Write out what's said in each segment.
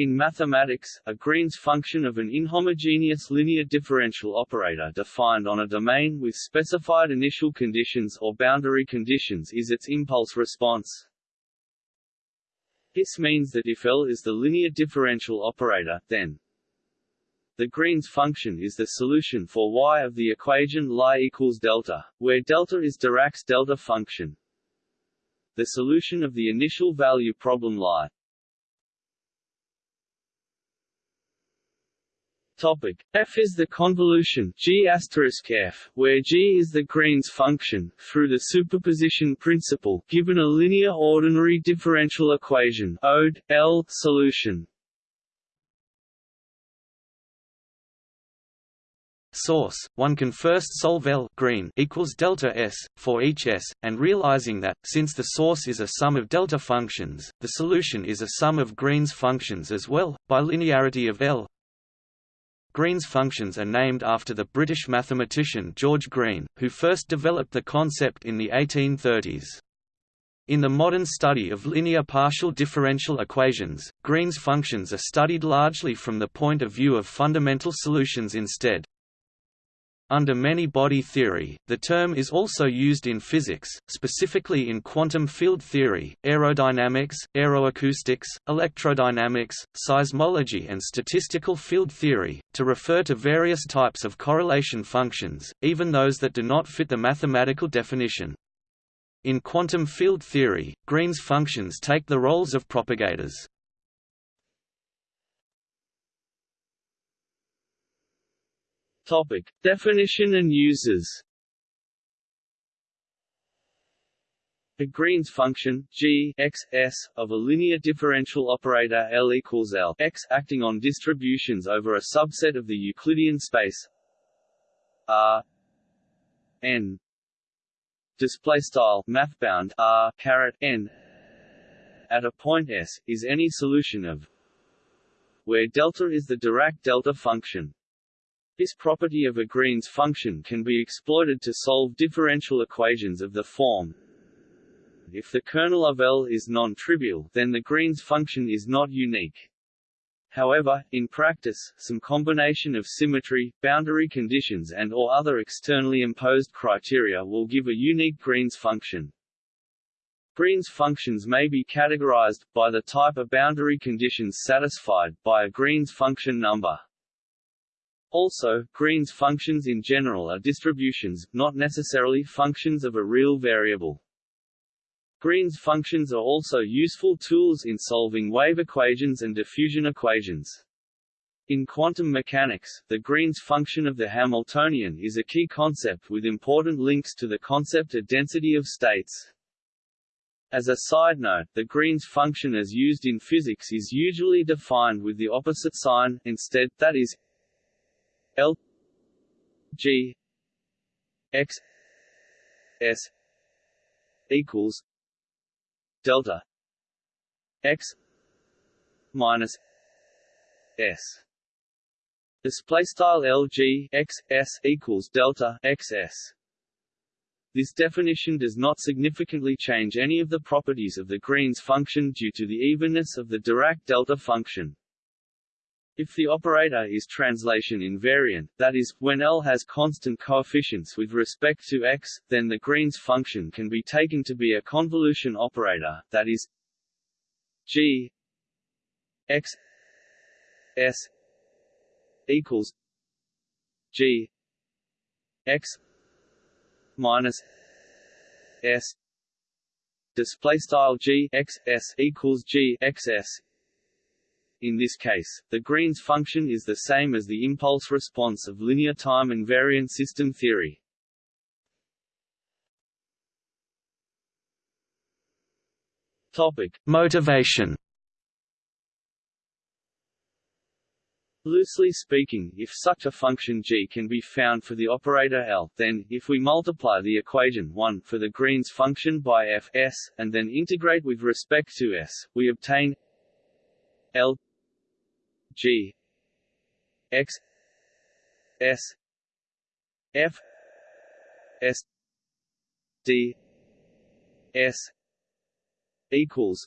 In mathematics, a Green's function of an inhomogeneous linear differential operator defined on a domain with specified initial conditions or boundary conditions is its impulse response. This means that if L is the linear differential operator, then the Green's function is the solution for y of the equation Lie equals delta, where delta is Dirac's delta function. The solution of the initial value problem Lie Topic f is the convolution g f, where g is the Green's function through the superposition principle. Given a linear ordinary differential equation (ODE L) solution. Source: One can first solve L green equals delta s for each s, and realizing that since the source is a sum of delta functions, the solution is a sum of Green's functions as well by linearity of L Green's functions are named after the British mathematician George Green, who first developed the concept in the 1830s. In the modern study of linear partial differential equations, Green's functions are studied largely from the point of view of fundamental solutions instead. Under many-body theory, the term is also used in physics, specifically in quantum field theory, aerodynamics, aeroacoustics, electrodynamics, seismology and statistical field theory, to refer to various types of correlation functions, even those that do not fit the mathematical definition. In quantum field theory, Green's functions take the roles of propagators. Topic: Definition and uses. A Green's function g x s of a linear differential operator L equals L x acting on distributions over a subset of the Euclidean space R n display style mathbound R caret n at a point S is any solution of where delta is the Dirac delta function this property of a Green's function can be exploited to solve differential equations of the form if the kernel of L is non-trivial, then the Green's function is not unique. However, in practice, some combination of symmetry, boundary conditions and or other externally imposed criteria will give a unique Green's function. Green's functions may be categorized, by the type of boundary conditions satisfied, by a Green's function number. Also, Green's functions in general are distributions, not necessarily functions of a real variable. Green's functions are also useful tools in solving wave equations and diffusion equations. In quantum mechanics, the Green's function of the Hamiltonian is a key concept with important links to the concept of density of states. As a side note, the Green's function as used in physics is usually defined with the opposite sign, instead, that is, L G X S equals delta X minus S display style LG X S equals delta XS this definition does not significantly change any of the properties of the Green's function due to the evenness of the Dirac delta function. If the operator is translation invariant, that is, when L has constant coefficients with respect to x, then the Green's function can be taken to be a convolution operator, that is g x s equals g x minus s display style g x s equals g x s in this case, the Green's function is the same as the impulse response of linear time invariant system theory. Topic: Motivation. Loosely speaking, if such a function g can be found for the operator L, then, if we multiply the equation 1 for the Green's function by f s, and then integrate with respect to s, we obtain L G. X. S. F. S. D. S. equals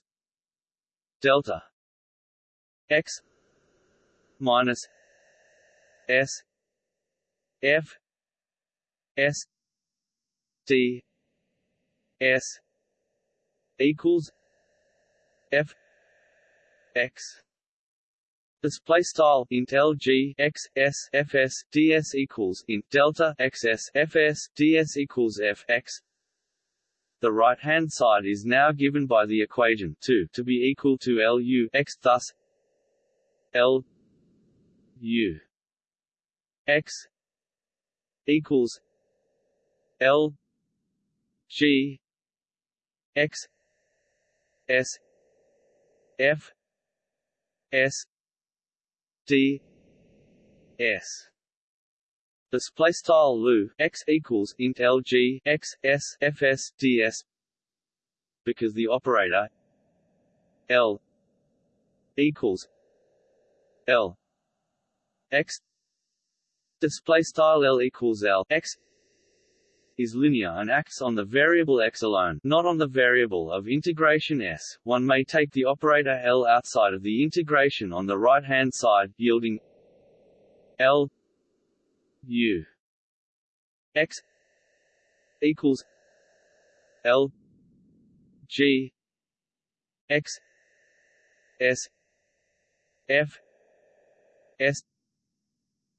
delta x minus s f s d s equals f x Display style int LG x s fs ds equals int delta xs fs ds equals f x. The right hand side is now given by the equation 2 to be equal to Lu x. Thus, L U x equals L G x S F S D S. Display style lu x equals int lg x s fs ds because the operator l equals l x. Display style l equals l x is linear and acts on the variable x alone, not on the variable of integration s. One may take the operator L outside of the integration on the right-hand side, yielding L U x equals L G x S F S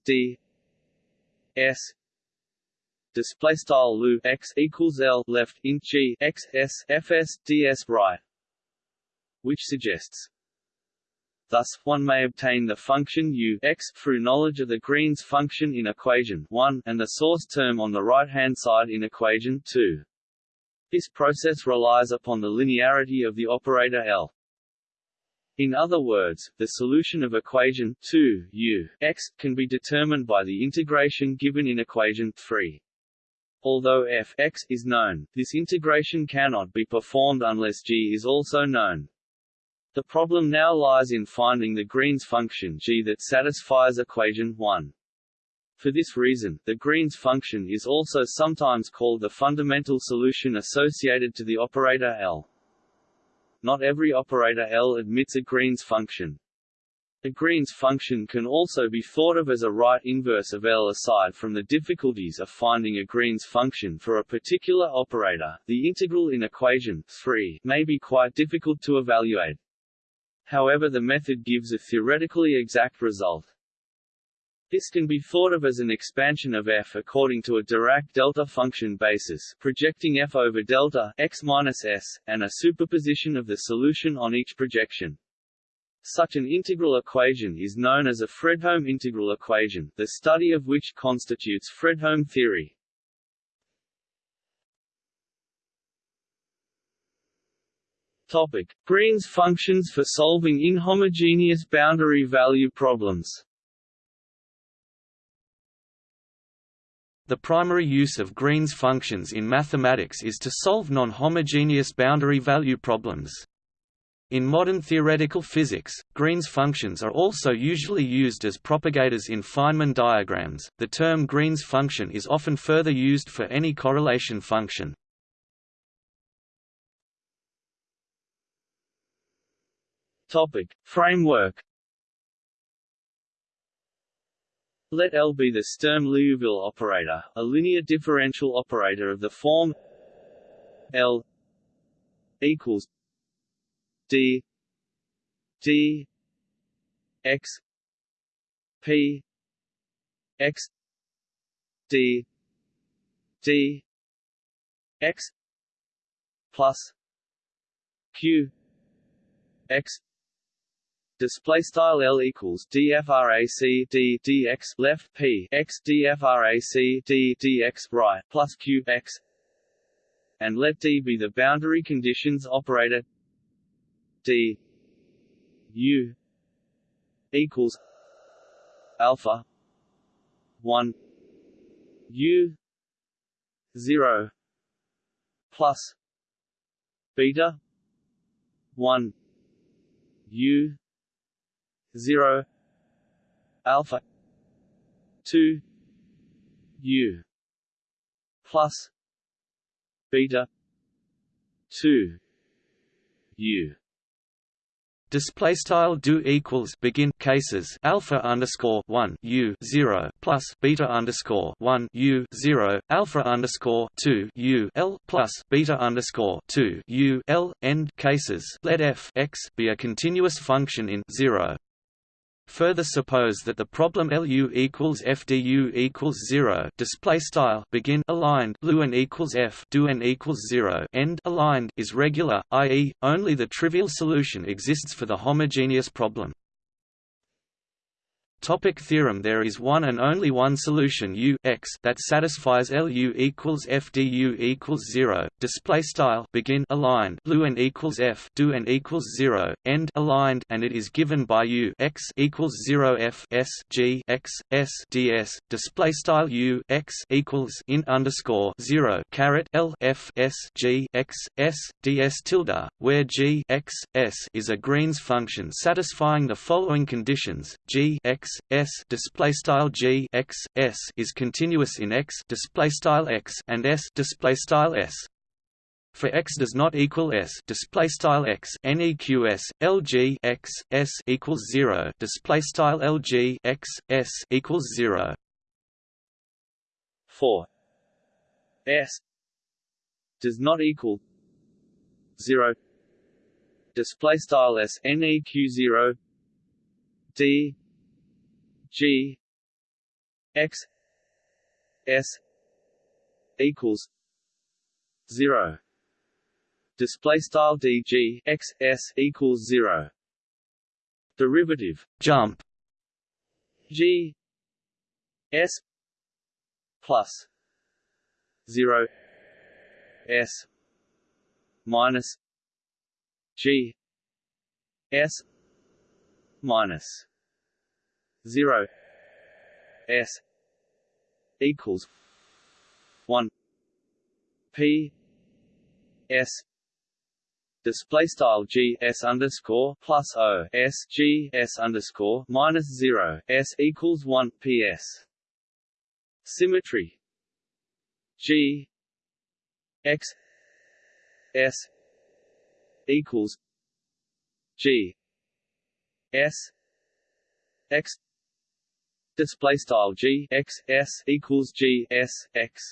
D S display style lu x equals l left int g x s fs ds right, which suggests. Thus, one may obtain the function u x through knowledge of the Green's function in equation 1 and the source term on the right-hand side in equation 2. This process relies upon the linearity of the operator L. In other words, the solution of equation 2 u x can be determined by the integration given in equation 3. Although f x is known, this integration cannot be performed unless g is also known. The problem now lies in finding the Green's function g that satisfies equation 1. For this reason, the Green's function is also sometimes called the fundamental solution associated to the operator L. Not every operator L admits a Green's function. The Green's function can also be thought of as a right inverse of L. Aside from the difficulties of finding a Green's function for a particular operator, the integral in equation 3 may be quite difficult to evaluate. However the method gives a theoretically exact result. This can be thought of as an expansion of f according to a Dirac delta function basis, projecting f over delta x minus s, and a superposition of the solution on each projection. Such an integral equation is known as a Fredholm integral equation, the study of which constitutes Fredholm theory. Topic: Green's functions for solving inhomogeneous boundary value problems. The primary use of Green's functions in mathematics is to solve non-homogeneous boundary value problems. In modern theoretical physics, Green's functions are also usually used as propagators in Feynman diagrams. The term Green's function is often further used for any correlation function. Topic: Framework. Let L be the Sturm-Liouville operator, a linear differential operator of the form L equals d d x p x d d x plus q x. Display style L equals dfrac d dx left p x dfrac d dx right plus q x. And let D be the boundary conditions operator d u equals alpha 1 u 0 plus beta 1 u 0 alpha 2 u plus beta 2 u display style do equals begin cases alpha underscore one u zero plus beta underscore one u zero alpha underscore two u l plus beta underscore two u l end cases. Let f x be a continuous function in zero Further suppose that the problem LU equals FDU equals zero display style begin aligned LUN equals F do n equals zero end aligned is regular, i.e., only the trivial solution exists for the homogeneous problem. Topic theorem There is one and only one solution U x that satisfies LU equals FDU equals zero. Display style begin aligned LU and equals F do and equals zero end aligned, and it is given by U x equals zero F S G x S DS. Display style U x equals in underscore zero caret L F S G x S DS tilde, where G x S is a Green's function satisfying the following conditions: G x s display style g x s is continuous in x display style x and s display style s. For x does not equal s display style x neqs lg x s equals zero display style lg x s equals zero. For s does not equal zero display style s neq zero d G X S equals zero. Display style d g x s equals zero. Derivative jump G S plus zero S minus G S minus 0 s equals 1 p s display style g s underscore plus o s g s underscore minus 0 s equals 1 p s. Symmetry. G x s equals g s x display style g x s equals g s x.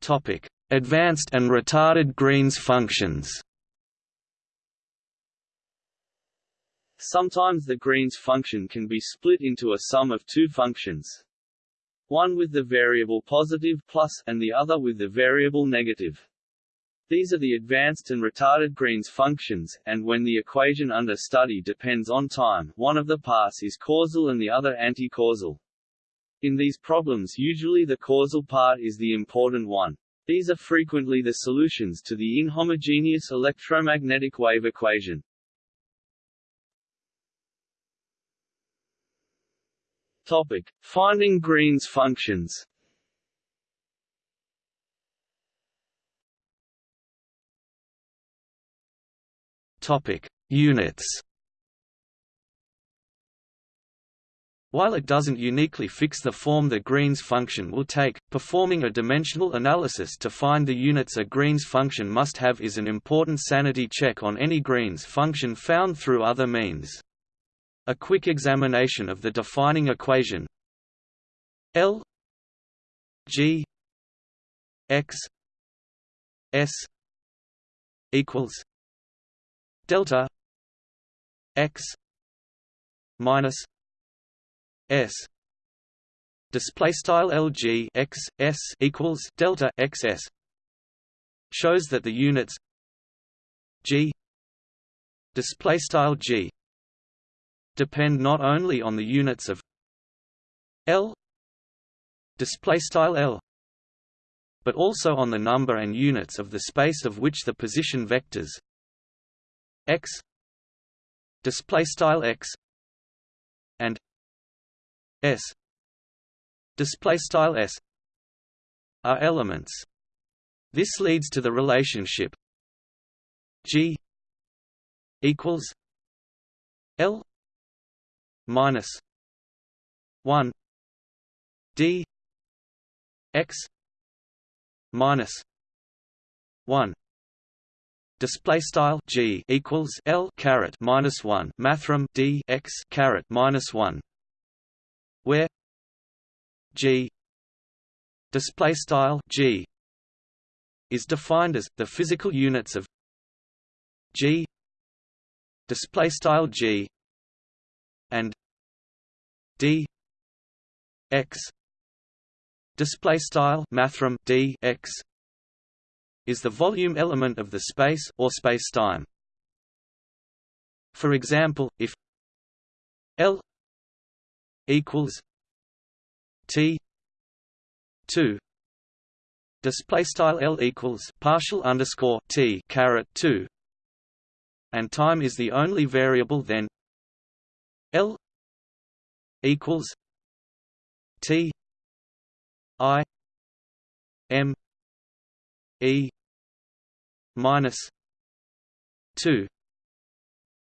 Topic: Advanced and retarded Green's functions. Sometimes the Green's function can be split into a sum of two functions. One with the variable positive plus and the other with the variable negative. These are the advanced and retarded Green's functions, and when the equation under study depends on time, one of the parts is causal and the other anti-causal. In these problems usually the causal part is the important one. These are frequently the solutions to the inhomogeneous electromagnetic wave equation. Topic: Finding Green's functions. Topic: Units. While it doesn't uniquely fix the form the Green's function will take, performing a dimensional analysis to find the units a Green's function must have is an important sanity check on any Green's function found through other means. A quick examination of the defining equation L G X S equals delta x minus s. Display style lg x s equals delta xs shows that the units g display style g depend not only on the units of l display style l but also on the number and units of the space of which the position vectors x display style x and s display style s are elements. This leads to the relationship g equals l minus 1 d x minus one display style g equals l caret minus one mathrm d x caret minus one where g display style g is defined as the physical units of g display style g and d x display style mathrm d x is the volume element of the space or spacetime. For example, if L equals T two display style L equals partial underscore T caret two and time is the only variable then L equals T I M E minus two.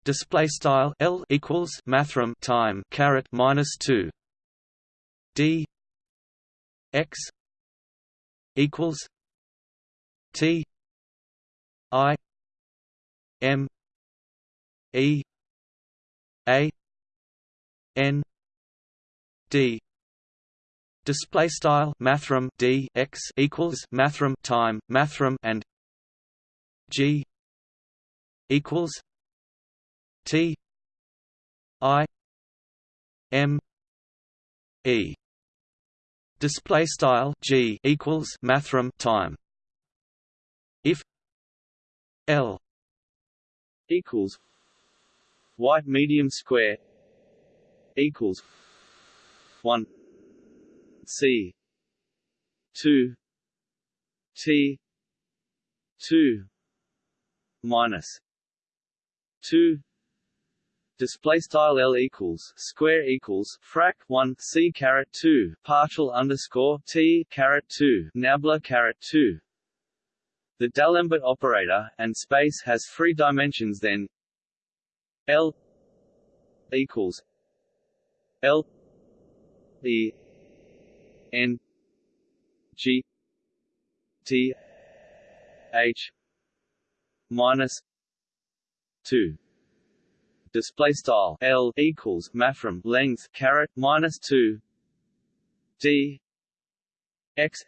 Display style L equals mathrm time caret minus two. D X equals T I M E A N D. Display style mathrm D X equals mathrm time mathrm and G equals T I M E. Display style G equals mathrm time. If L equals white medium square equals 1 C 2 T 2 minus 2 display style L equals square equals frac 1 C caret 2 partial underscore T caret 2 nabla caret 2 the D'Alembert operator and space has three dimensions then. L equals L E N G T H minus two. Display style L equals mathrm length caret minus two. D X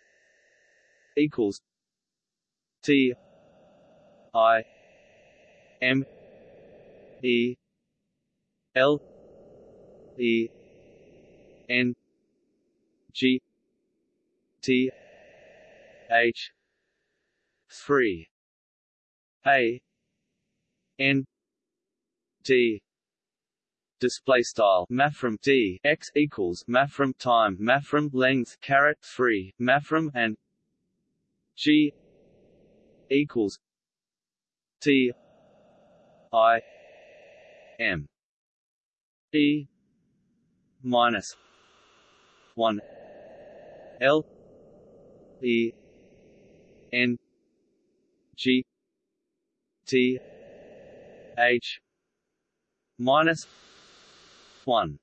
equals T I M E L E N G T H three A N D display style mathrm D x equals mathrm time mathrm length caret 3 mathrm and G equals T I M. E minus 1 L E N G T H minus 1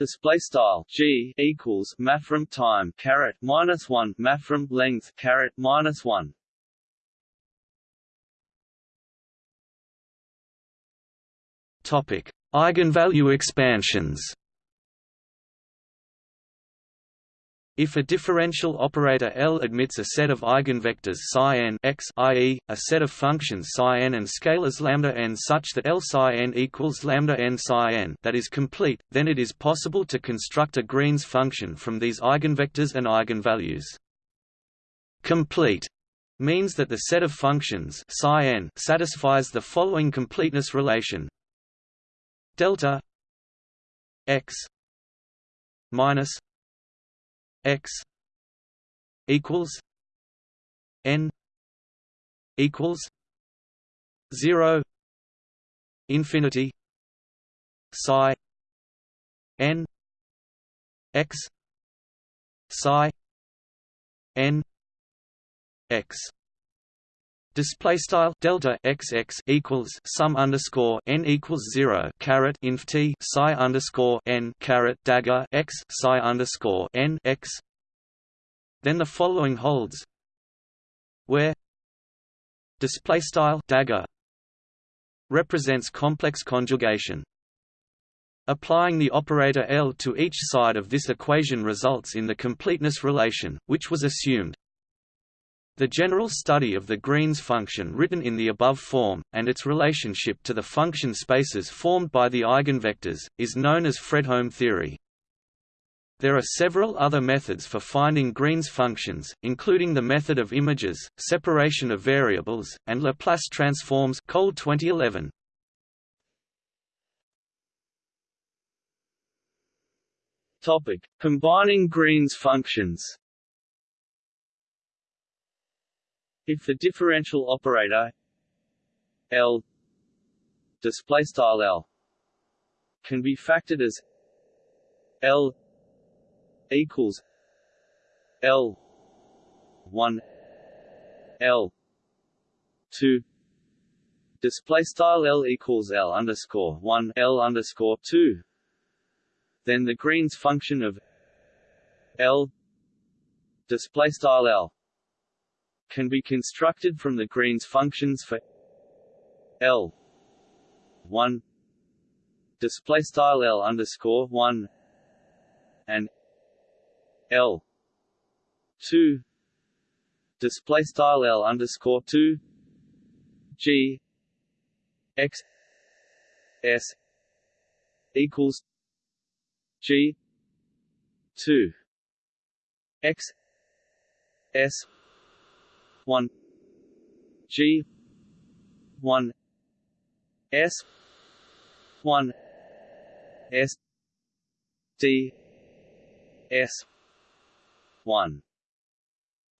Display style G equals mathrm time caret minus one mathrm length caret minus one. Topic: Eigenvalue expansions. If a differential operator L admits a set of eigenvectors psi n x, i.e., a set of functions psi n and scalars lambda n such that L psi n equals lambda n psi n that is complete, then it is possible to construct a Green's function from these eigenvectors and eigenvalues. Complete means that the set of functions psi n satisfies the following completeness relation delta x minus x equals n equals 0 infinity psi n x psi n x Display style delta xx equals sum underscore n equals zero caret inf t psi underscore n caret dagger x psi underscore n x. Then the following holds: where display style dagger represents complex conjugation. Applying the operator L to each side of this equation results in the completeness relation, which was assumed. The general study of the Green's function written in the above form, and its relationship to the function spaces formed by the eigenvectors, is known as Fredholm theory. There are several other methods for finding Green's functions, including the method of images, separation of variables, and Laplace transforms Cole 2011. Topic: Combining Green's functions. If the differential operator L display style L can be factored as L equals L one L two. Display style L equals L underscore one L underscore two. Then the Green's function of L display style L can be constructed from the Green's functions for L one display style L underscore one and L two display style L underscore two G X S equals G two X S one G one S one S D S one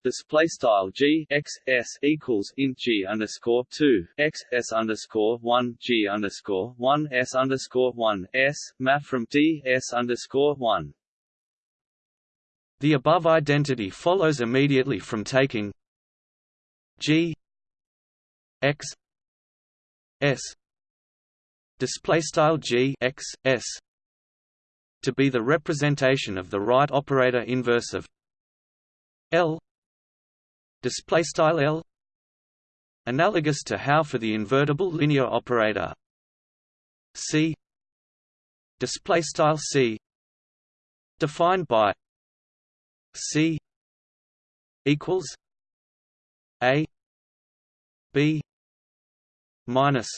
display style g x s equals int g underscore two x s underscore one g underscore one s underscore one s map from d s underscore one. The above identity follows immediately from taking g x s display style g x s to be the representation of the right operator inverse of L display style L analogous to how for the invertible linear operator C display style C defined by C equals B minus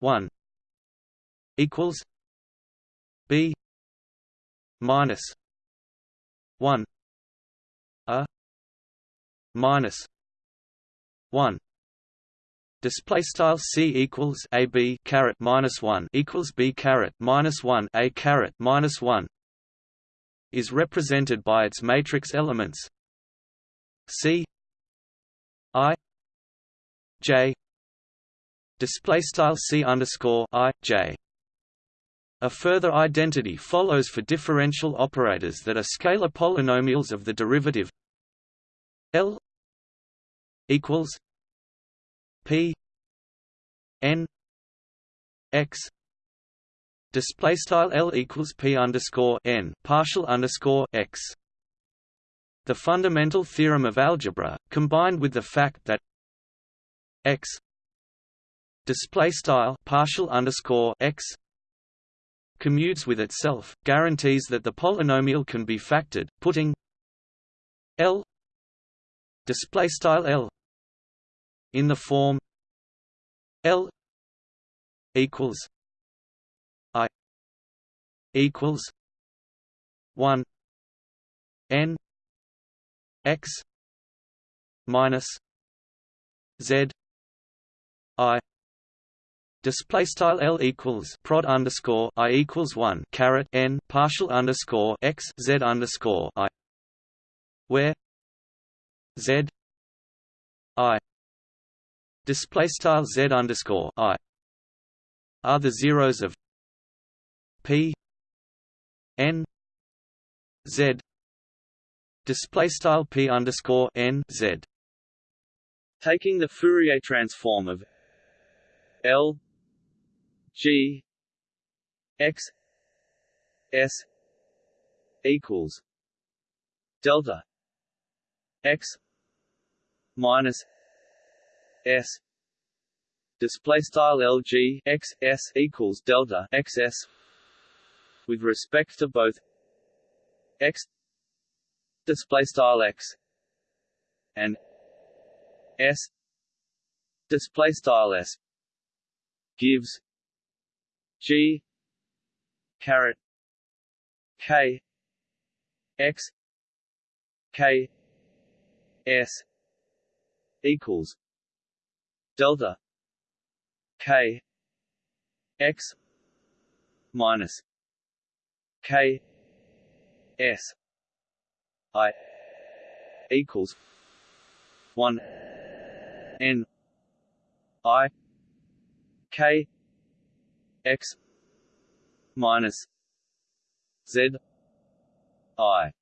1 equals B minus 1 a minus 1 display style c equals a b caret minus 1 equals b caret minus 1 a caret minus 1 is represented by its matrix elements c i j. Display style c underscore i j. A further identity follows for differential operators that are scalar polynomials of the derivative L equals P N X. Display style L equals P underscore N partial underscore X. The fundamental theorem of algebra, combined with the fact that X display style partial underscore X commutes with itself, guarantees that the polynomial can be factored, putting L display style L in the form L equals I equals one N X minus Z I Display style L equals prod underscore I equals one caret N partial underscore X Z underscore I where Z I display style Z underscore I are the zeros of P N Z display style P underscore N Z. Taking the Fourier transform of L G X S equals delta X minus s. Display style lg x s equals delta x s with respect to both x display style x and s display style s gives g caret k x k s equals delta k x minus k s i equals one n i k x minus z i.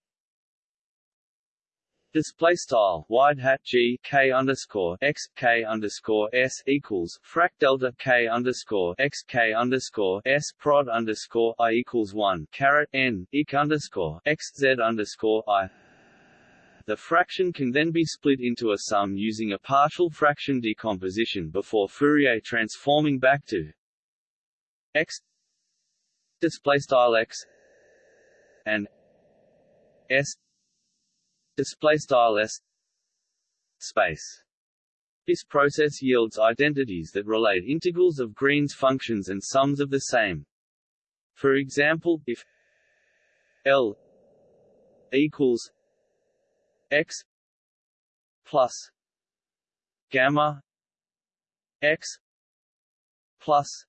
Display style wide hat G K underscore x K underscore S equals frac delta K underscore x K underscore S prod underscore I equals one caret N ik underscore x Z underscore I the fraction can then be split into a sum using a partial fraction decomposition before Fourier transforming back to x display style x and s display style s space. This process yields identities that relate integrals of Green's functions and sums of the same. For example, if L equals x plus gamma x plus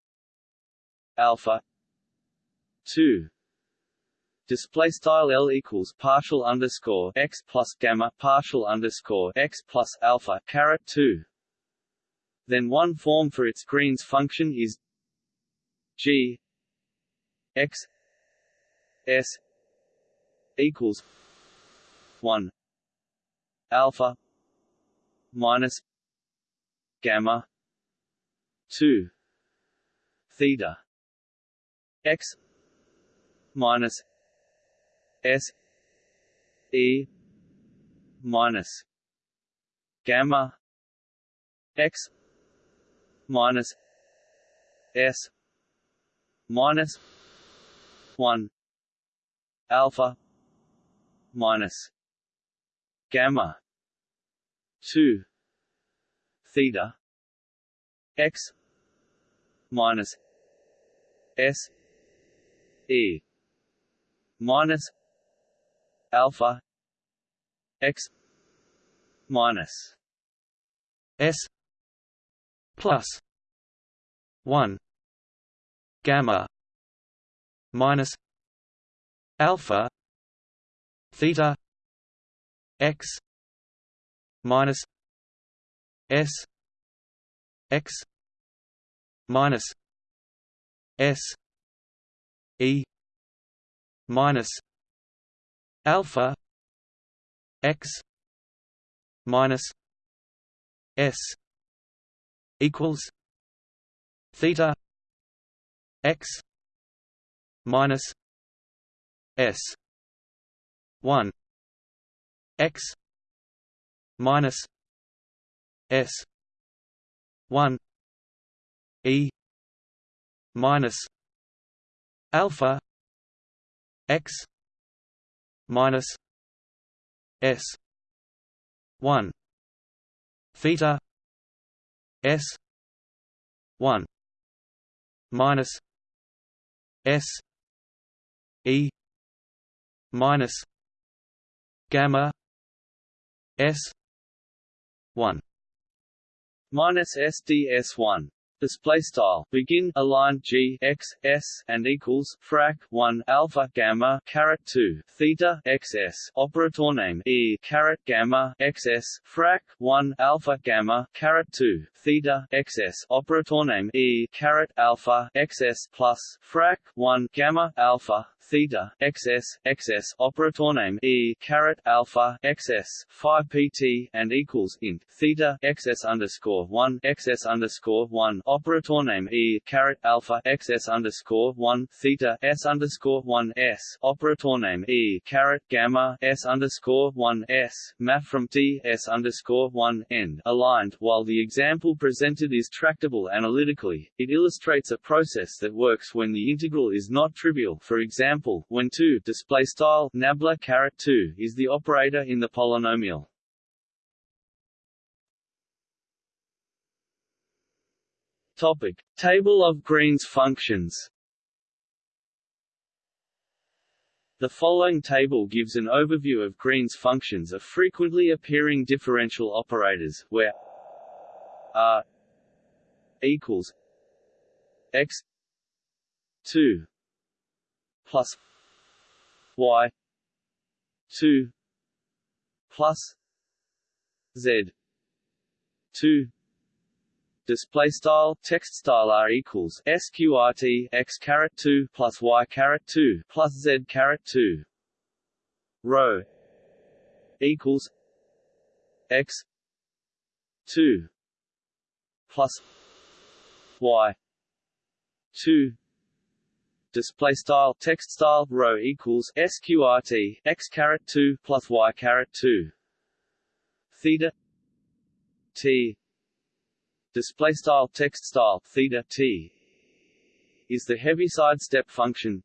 alpha 2 display style L equals partial underscore x plus gamma partial underscore x plus alpha caret 2 then one form for its Green's function is g x s equals 1 alpha minus gamma 2 theta x minus S E minus gamma x minus S minus one alpha minus gamma. Two. Theta. X minus S E minus alpha x minus s plus 1 gamma minus alpha theta x minus s x minus s e minus alpha x minus s equals theta x minus s 1 x minus s 1 e minus alpha x minus s 1 theta s 1 minus s e minus gamma s 1 minus SDS1 display style. Begin align g x s and equals frac 1 alpha gamma caret 2 theta xs operator name e caret gamma xs frac 1 alpha gamma caret 2 theta xs operator name e caret alpha xs plus frac 1 gamma alpha theta xs xs operator name e caret alpha xs 5 pt and equals int theta xs underscore 1 xs underscore 1 operator name e caret alpha xs underscore 1 theta s underscore 1 s operator name e caret gamma s underscore 1 s math from t s underscore 1 end aligned. While the example presented is tractable analytically, it illustrates a process that works when the integral is not trivial. For example, when 2 display style nabla caret 2 is the operator in the polynomial. Topic: Table of Green's functions. The following table gives an overview of Green's functions of frequently appearing differential operators, where r equals x 2 plus y 2 plus z 2 display style text style r equals sqrt x caret 2 plus y caret 2 plus z caret 2 rho equals x 2 plus y 2 display style text style rho equals sqrt x caret 2 plus y caret 2 theta t. Display style text style theta t. Is the heaviside step function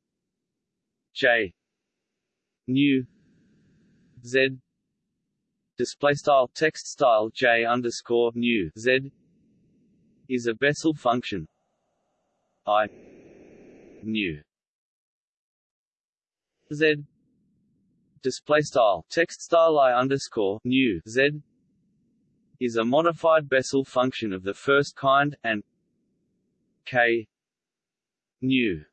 j. Nu z. Display style text style j underscore nu z. Is a Bessel function i nu z. Display style. Text style i underscore nu z. Is a modified Bessel function of the first kind, and k. Nu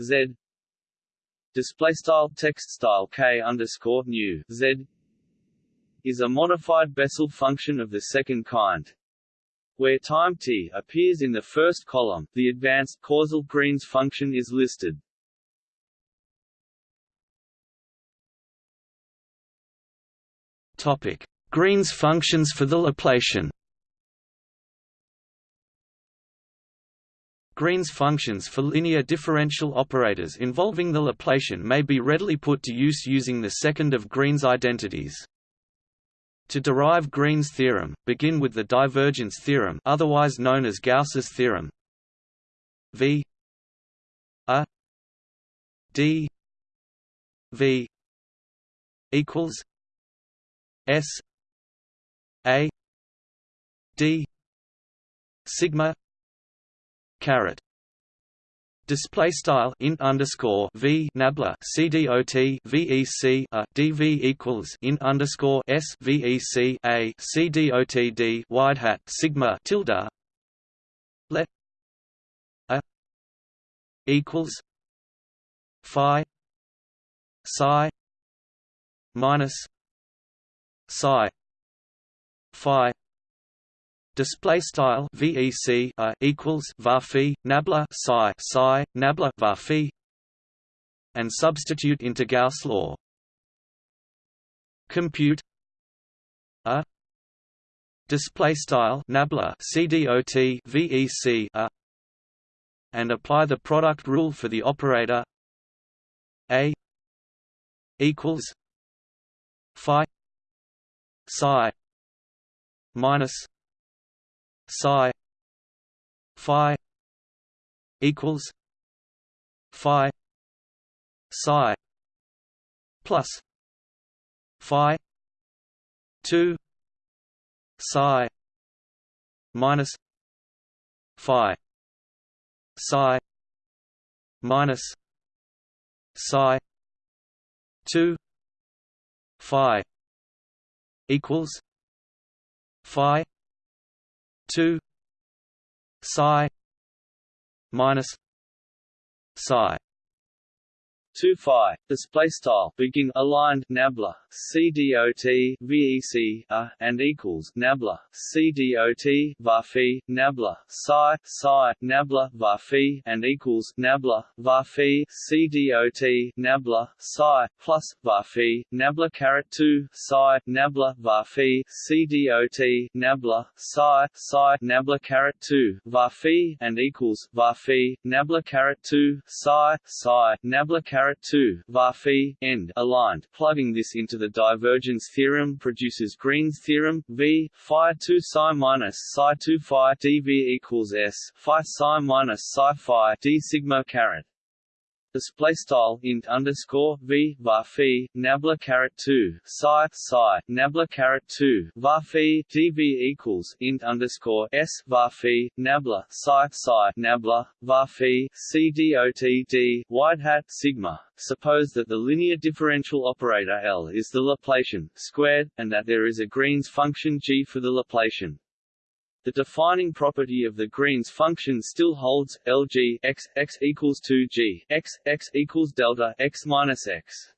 z. Display style. Text style. K underscore nu z. Is a modified Bessel function of the second kind. Where time t appears in the first column, the advanced causal Green's function is listed. Topic: Green's functions for the Laplacian Green's functions for linear differential operators involving the Laplacian may be readily put to use using the second of Green's identities. To derive Green's theorem, begin with the divergence theorem otherwise known as Gauss's theorem. V a d v equals s a d sigma caret Display style int underscore v nabla cdot vec a dv equals int underscore s d wide hat sigma tilde. Let a equals phi psi minus psi phi display style vec a uh, equals varphi nabla psi psi nabla varphi and substitute into Gauss law. Compute. A display style nabla cdot vec a uh, and apply the product rule for the operator. A equals phi psi minus psi phi equals phi psi plus phi 2 psi minus phi psi minus psi 2 phi equals phi 2 psi minus psi 2 phi display style begin aligned nabla cdot vec a and equals nabla cdot varphi nabla psi psi nabla varphi and equals nabla varphi cdot nabla psi plus varphi nabla caret 2 psi nabla varphi cdot nabla psi psi nabla caret 2 varphi and equals varphi nabla caret 2 psi psi nabla caret 2 var phi end aligned. Plugging this into the divergence theorem produces Green's theorem v phi 2 psi minus psi 2 phi dv equals s phi psi minus psi phi d sigma caret display style int underscore v var phi nabla caret 2 psi psi nabla caret 2 var phi dv equals int underscore s var phi nabla psi psi nabla var phi c dot d wide hat sigma suppose that the linear differential operator L is the Laplacian squared, and that there is a Green's function g for the Laplacian. The defining property of the Green's function still holds Lg x x equals 2g x x equals delta x minus x.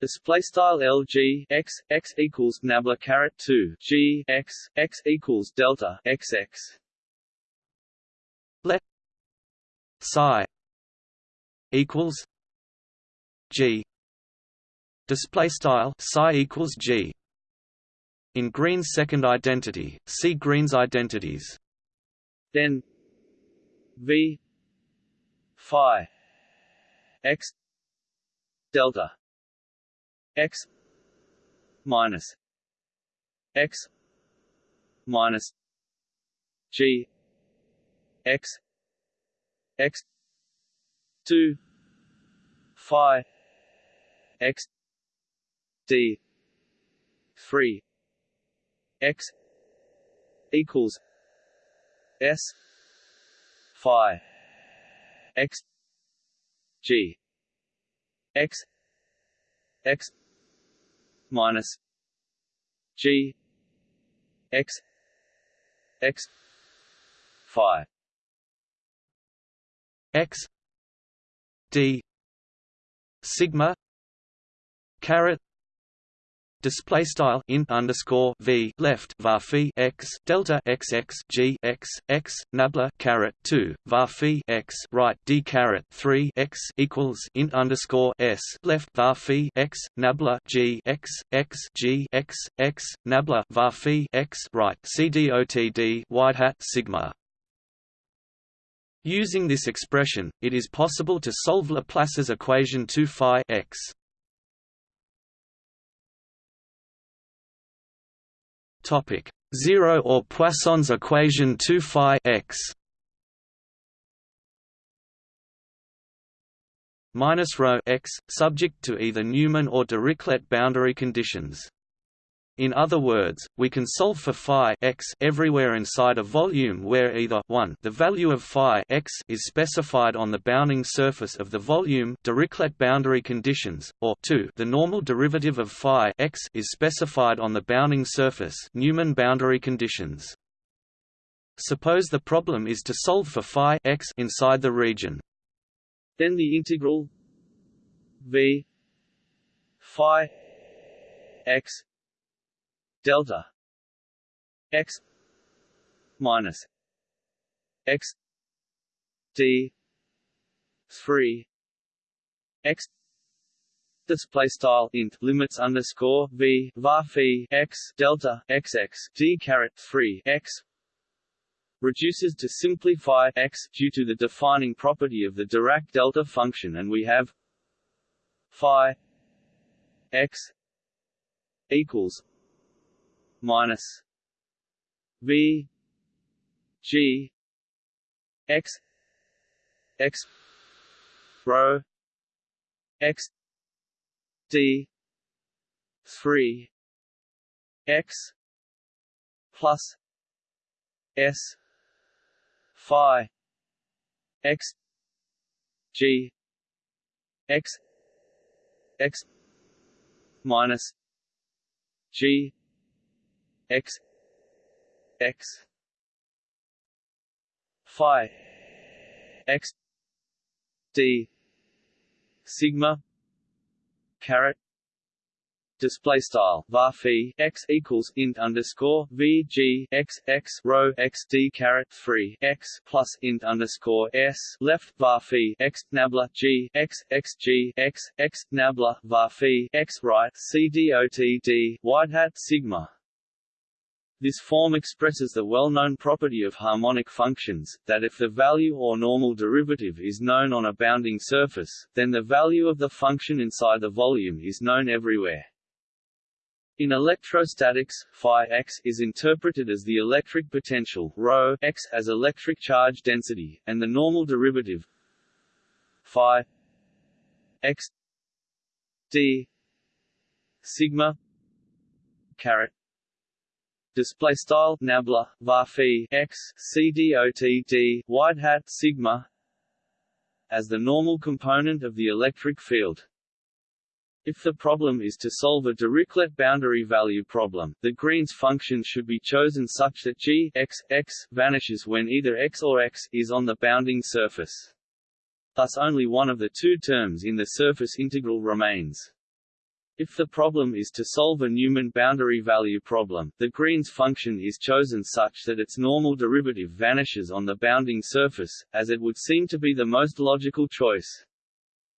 Display style Lg x x equals nabla caret 2 g x x equals delta x x. Let psi equals g. Display style psi equals g. In Green's second identity, see Green's identities. Then V phi x delta x minus x minus g x x 2 phi x d 3 x equals s phi x g x x minus g x x phi x d sigma caret display style int underscore v left var x delta x x g x x nabla caret 2 var phi x right d caret 3 x equals int underscore s left var x nabla g x x g x x nabla var phi x right c dotd wide hat sigma Using this expression, it is possible to solve Laplace's equation 2 phi x. Topic. 0 or Poisson's equation 2 phi x minus rho x subject to either Neumann or Dirichlet boundary conditions in other words, we can solve for phi x everywhere inside a volume where either 1 the value of phi x is specified on the bounding surface of the volume Dirichlet boundary conditions, or 2 the normal derivative of phi x is specified on the bounding surface Neumann boundary conditions. Suppose the problem is to solve for phi x inside the region. Then the integral v phi x delta x minus x d 3 x display style int limits underscore v var phi x delta x x d caret 3 x reduces to simply phi x due to the defining property of the Dirac delta function and we have phi x equals minus V G X X rho X D three X plus S Phi X G X X minus G x x phi x d sigma caret display style var x equals int underscore v g x x rho x d caret 3 x plus int underscore s left var x nabla g x x g x x nabla var x right c dot d wide hat sigma this form expresses the well-known property of harmonic functions, that if the value or normal derivative is known on a bounding surface, then the value of the function inside the volume is known everywhere. In electrostatics, phi x is interpreted as the electric potential rho x as electric charge density, and the normal derivative phi x d sigma caret display style nabla var x c dot d wide hat sigma as the normal component of the electric field. If the problem is to solve a Dirichlet boundary value problem, the Green's function should be chosen such that g x, x vanishes when either x or x is on the bounding surface. Thus only one of the two terms in the surface integral remains. If the problem is to solve a Neumann boundary value problem, the Green's function is chosen such that its normal derivative vanishes on the bounding surface, as it would seem to be the most logical choice.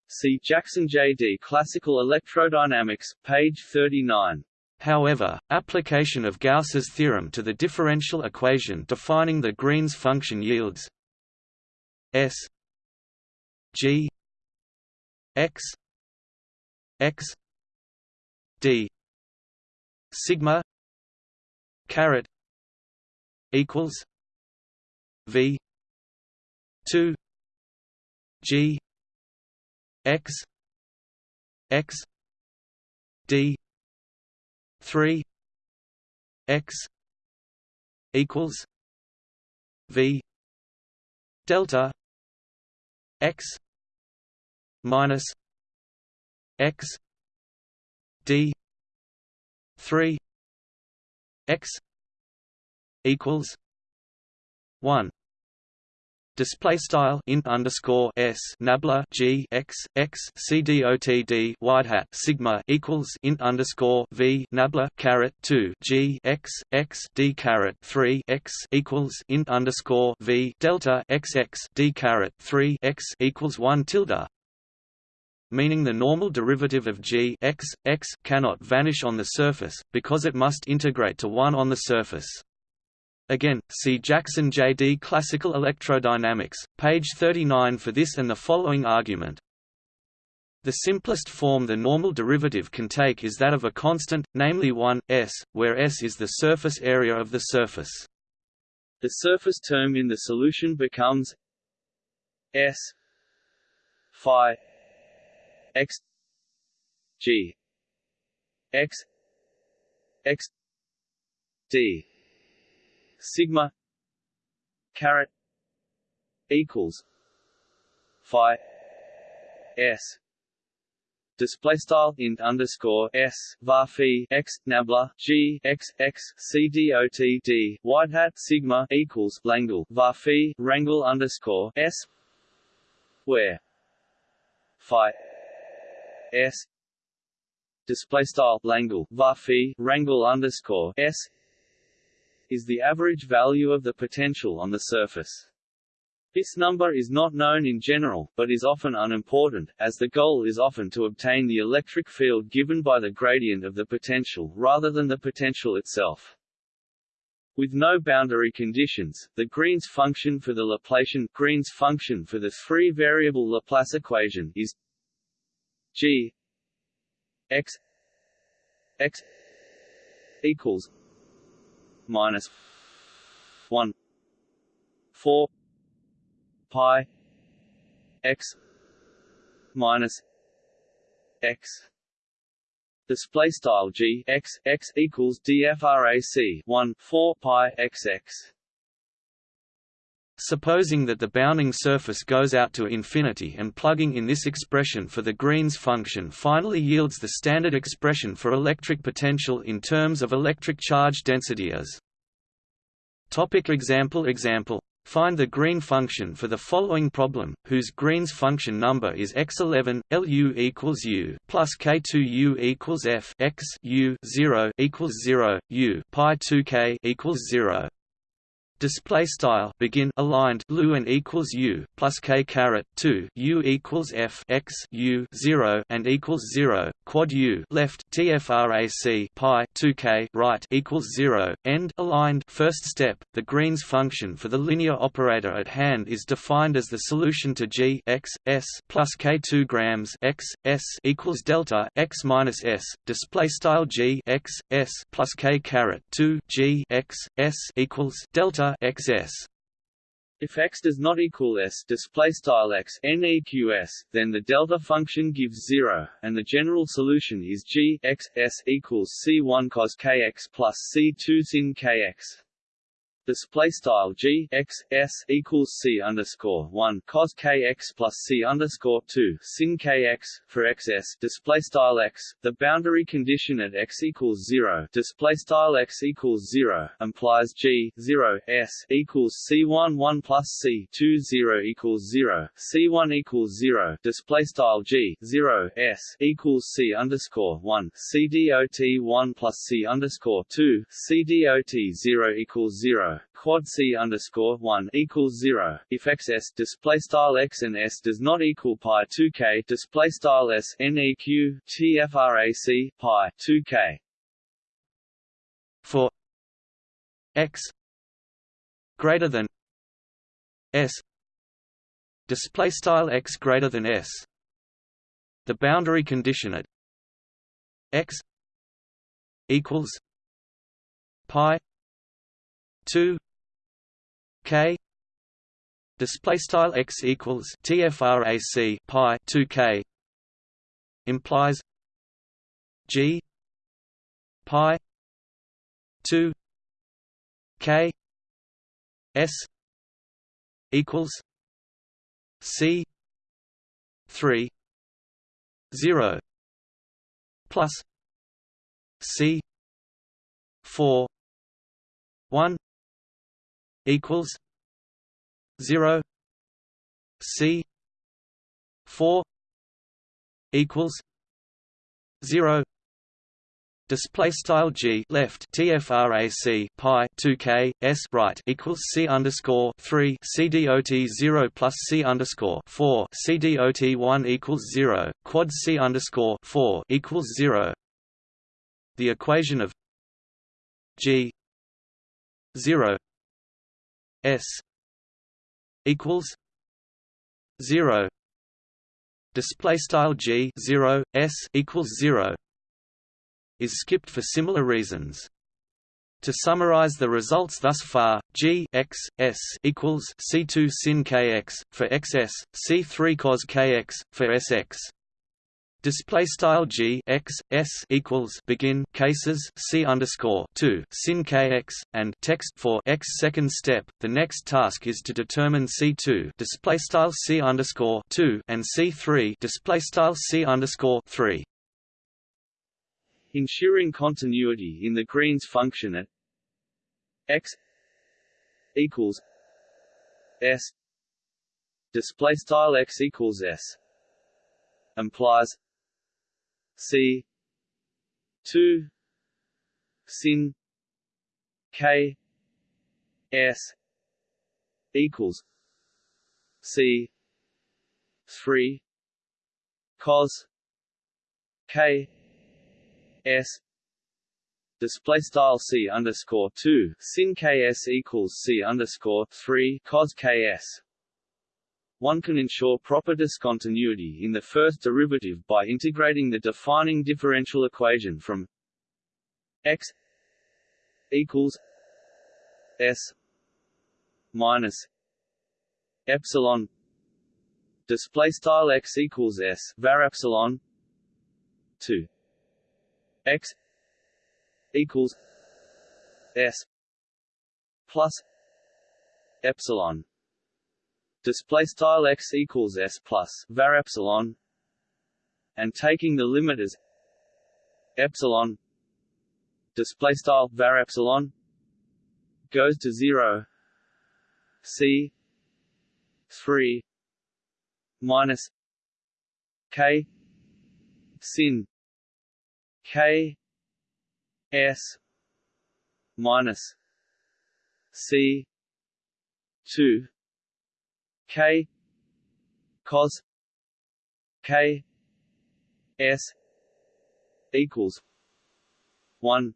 See Jackson J.D. Classical Electrodynamics, page 39. However, application of Gauss's theorem to the differential equation defining the Green's function yields S G X X D. Sigma caret equals V two G x x d 3 x equals v delta x minus x d 3 x equals 1 display style int underscore s nabla g x x c dot wide hat sigma equals int underscore v nabla caret two g x x d caret three x equals int underscore v delta x x d caret three x equals one tilde meaning the normal derivative of g x, x cannot vanish on the surface, because it must integrate to 1 on the surface. Again, see Jackson J.D. Classical Electrodynamics, page 39 for this and the following argument. The simplest form the normal derivative can take is that of a constant, namely 1, s, where s is the surface area of the surface. The surface term in the solution becomes s phi x. G. X. X. D. Sigma. Caret. Equals. Phi. S. Display style int underscore s. Var phi x. Nabla. G. X. X. C. Dot d. wide hat sigma equals langle. Var phi rangle underscore s. Where? Phi s display style langle var phi rangle underscore s is the average value of the potential on the surface. This number is not known in general, but is often unimportant, as the goal is often to obtain the electric field given by the gradient of the potential rather than the potential itself. With no boundary conditions, the Green's function for the Laplacian Green's function for the three-variable Laplace equation is g x x equals minus one four pi x minus x. Display style g x x equals dfrac 1 4 pi x x Supposing that the bounding surface goes out to infinity and plugging in this expression for the Green's function finally yields the standard expression for electric potential in terms of electric charge density as Topic example Example Find the green function for the following problem, whose Green's function number is x11, Lu equals u plus k2u equals f x u 0 equals 0, u pi 2k equals 0 display style begin aligned lu and equals u plus k caret 2 u equals f x u 0 and equals 0 quad u left tfrac pi 2k right equals 0 end aligned first step the greens function for the linear operator at hand is defined as the solution to g x s plus k 2 grams x s equals delta x minus s display style g x s plus k caret 2 g x s equals delta xs. If x does not equal s display style x neqs, then the delta function gives zero, and the general solution is g x s equals c1 cos kx plus c2 sin kx display style g x s equals c underscore one cos kx plus c underscore two sin kx for xs display style x. The boundary condition at x equals zero. Display style x equals zero implies g zero s equals c one one plus c two zero equals zero. C one equals zero. Display style g zero s equals c underscore one. C dot one plus c underscore two. C dot zero equals zero quad c underscore one equals zero. If xs display style x and s does not equal pi 2k display style s neq tfrac pi 2k for x greater than s display style x greater than s the boundary condition at x equals pi 2 k display style x equals tfrac pi 2 k implies g pi 2 k s equals c 3 0 plus c 4 1 equals zero C four equals zero Display style g left tfrac pi 2k s right equals c underscore three c dot zero plus c underscore four c dot one equals zero quad c underscore four equals zero. The equation of g zero S equals zero display style G zero S equals zero is skipped for similar reasons. To summarize the results thus far, G x s equals C2 sin kx for xs, C3 cos kx for sx. Display style G x S equals begin cases C underscore two sin KX and text for X second step. The next task is to determine C two display style C underscore two and C three display style C underscore three. Ensuring continuity in the Green's function at X equals S display style X equals S implies C. Two. Sin. K. S. Equals. C. Three. Cos. K. S. Display style C underscore two. Sin KS equals C underscore three. Cos KS one can ensure proper discontinuity in the first derivative by integrating the defining differential equation from x equals s minus epsilon display style x equals s var epsilon to x equals s plus epsilon display style x equals s plus var epsilon and taking the limit as epsilon display style var epsilon goes to 0 C three minus K sin K S minus C two K cos K S equals one.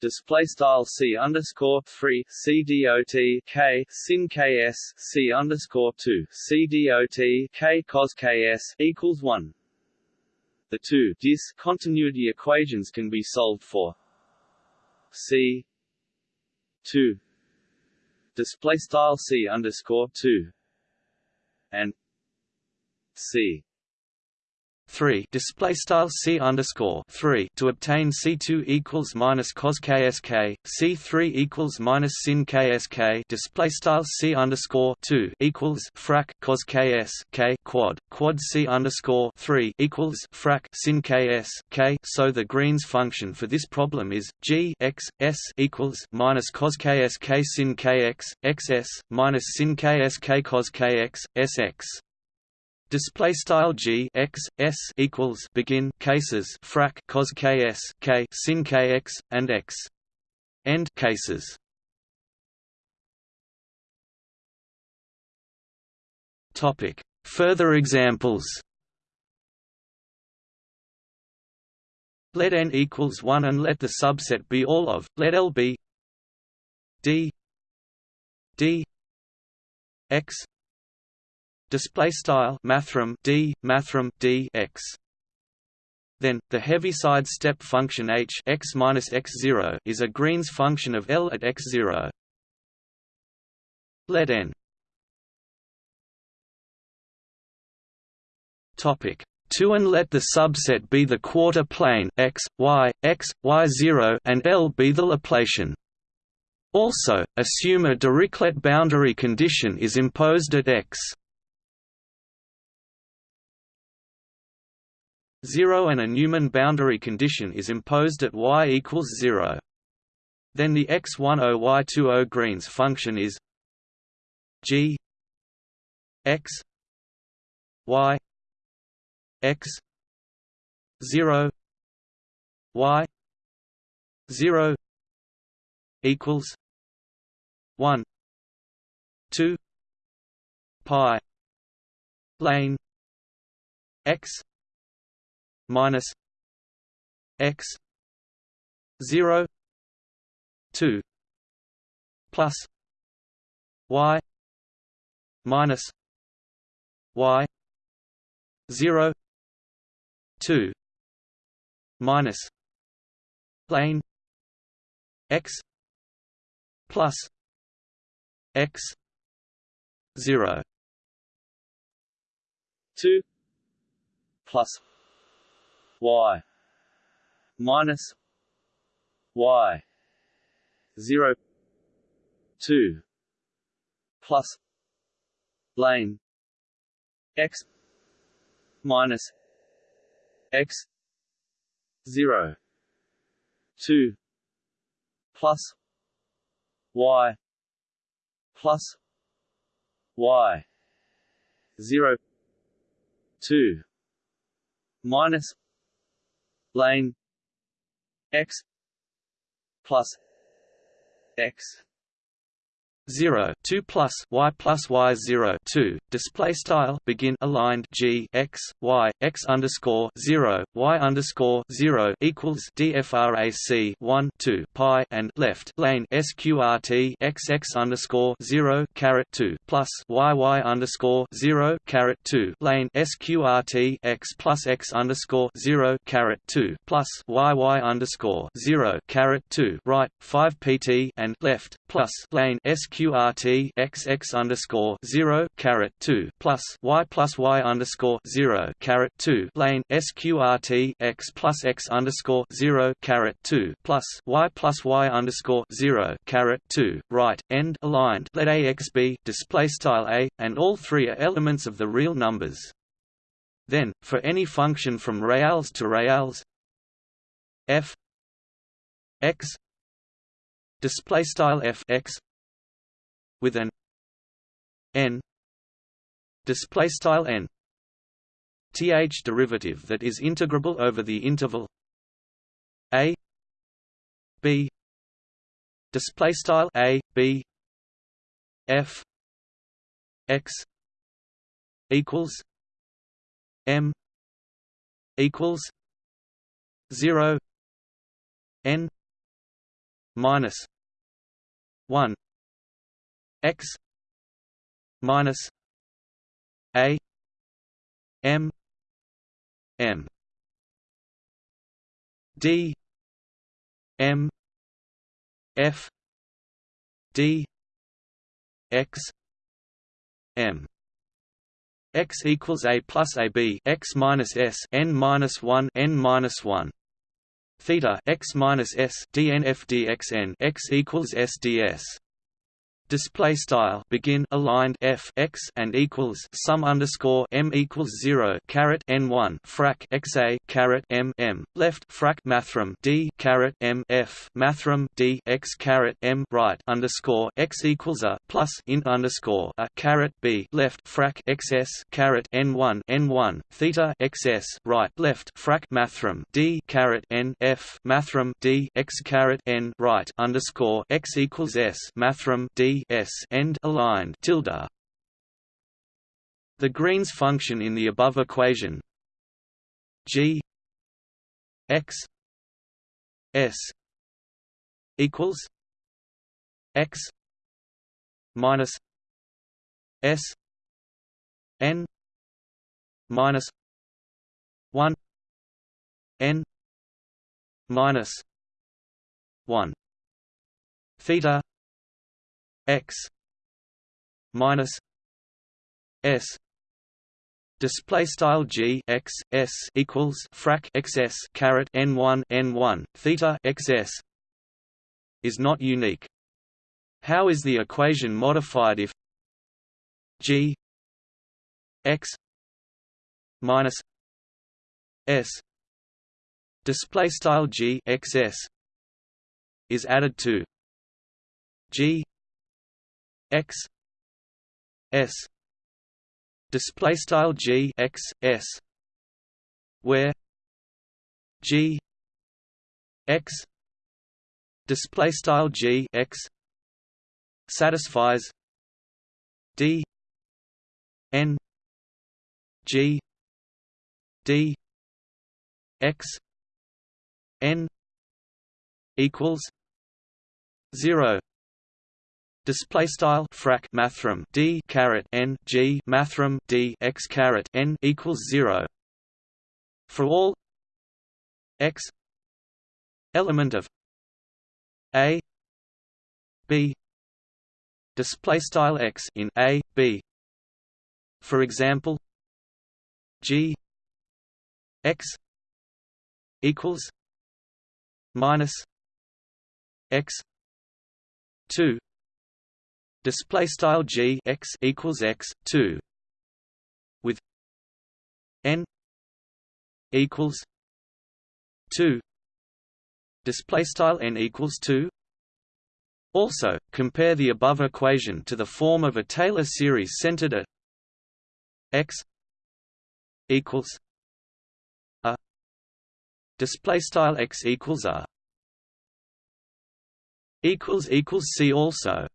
Display style c underscore three c dot k sin ks c underscore two c dot k cos ks equals one. The two discontinuity equations can be solved for. C two display style c underscore two and c 3 display style c underscore 3 to obtain c2 equals minus cos ksk c3 equals minus sin ksk display style c underscore 2 equals frac cos ks k quad quad c underscore 3 equals frac sin ks k so the Green's function for this problem is g x s equals minus cos ksk sin kx xs minus sin ksk cos kx sx Display style g x s equals begin cases frac cos ks k sin kx and x end cases. Topic. Further examples. Let n equals one and let the subset be all of let L be d d x display style mathrm d mathrm d x. Then the heaviside step function h x minus x0 is a Green's function of L at x0 let n. Topic. 2 and let the subset be the quarter plane x y x y0 and L be the Laplacian. Also, assume a Dirichlet boundary condition is imposed at x 0 and a Neumann boundary condition is imposed at y equals 0. Then the x10 y20 Green's function is g x y x 0 y 0 equals 1 2 pi lane x minus x 0 2 plus y minus y 0 2 minus lane x plus x 0 2 plus y. Minus y. 0 2 plus lane x minus x. 0 2 plus y. Plus y. 0 2 minus lane x plus x 0 2 plus y plus y 0 2 display style begin aligned g x y x underscore 0 y underscore 0 equals dfrac 1 2 pi and left lane sqrt x x underscore 0 caret 2 plus y y underscore 0 caret 2 lane sqrt x plus x underscore 0 caret 2 plus y y underscore 0 caret 2 right 5 pt and left plus lane sq X x underscore zero caret two plus Y plus Y underscore zero caret two lane SQRT x plus x underscore zero caret two plus Y plus Y underscore zero caret two right end aligned let AX display style A and all three are elements of the real numbers. Then, for any function from reals to reals f x display style f x with an n display style n th derivative that is integrable over the interval a b display style a b f x equals m equals 0 n minus 1 x minus a m m d m f d x m. X equals a plus a b. X minus s. N minus one. N minus one. Theta. X minus s. Dnf dxn x equals s ds display style begin aligned f x and equals sum underscore m equals zero caret n one frac x a caret m m left frac mathrm d caret m f mathrm d x caret m right underscore x equals a plus in underscore a caret b left frac xs caret n one n one theta xs right left frac mathrm d caret n f mathrm d x caret n right underscore x equals s mathrm d s end aligned tilde. The Green's function in the above equation g x s equals x minus s n minus 1 n minus 1 theta x minus s. Display style g x s equals frac xs caret n1 n1 theta xs is not unique. How is the equation modified if g x minus s? Display style g xs is added to g x s display style g x s where g x display style g x satisfies d n g d x n equals 0 display style frac mathrm d caret n g mathrm d x caret n equals 0 for all x element of a b display style x in a b. For example g x equals minus x 2 display style g x equals x 2 with n equals 2 display style n equals 2 also compare the above equation to the form of a Taylor series centered at x equals a display style x equals a equals equals see also